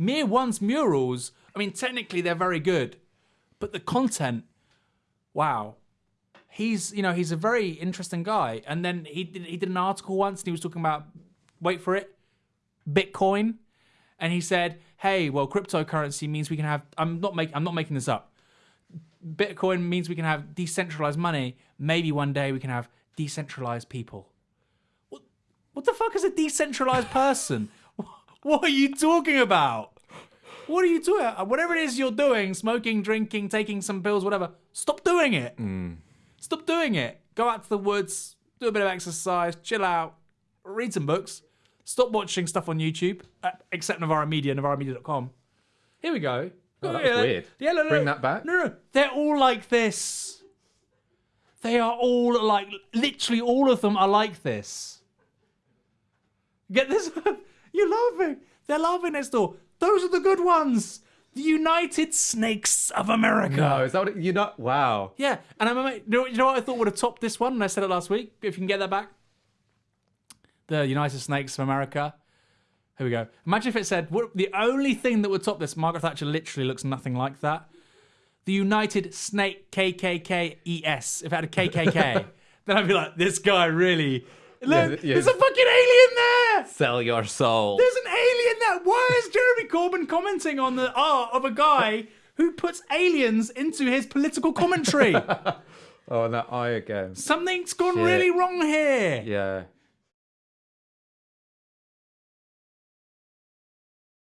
Mear One's murals, I mean, technically they're very good, but the content, wow. He's, you know, he's a very interesting guy. And then he did, he did an article once and he was talking about, wait for it, Bitcoin. And he said, hey, well, cryptocurrency means we can have, I'm not, make, I'm not making this up. Bitcoin means we can have decentralized money. Maybe one day we can have decentralized people. What, what the fuck is a decentralized person? what are you talking about? What are you doing? Whatever it is you're doing, smoking, drinking, taking some pills, whatever, stop doing it. Stop doing it. Go out to the woods, do a bit of exercise, chill out, read some books. Stop watching stuff on YouTube, uh, except Novara Media, novaramedia.com. Here we go. Oh, that was weird. Yeah, no, no, Bring no. that back? No, no, they're all like this. They are all like, literally all of them are like this. Get this? You're laughing. They're laughing next door. Those are the good ones. The United Snakes of America. No, is that what you're not? Wow. Yeah, and I'm you know, you know what I thought would have topped this one, and I said it last week. If you can get that back, the United Snakes of America. Here we go. Imagine if it said what, the only thing that would top this. Margaret Thatcher literally looks nothing like that. The United Snake KKKES. If it had a KKK, then I'd be like, this guy really. Look, yeah. there's a fucking alien there. Sell your soul. There's an alien there. Why is Jeremy Corbyn commenting on the art of a guy who puts aliens into his political commentary? Oh, and that eye again. Something's gone Shit. really wrong here. Yeah.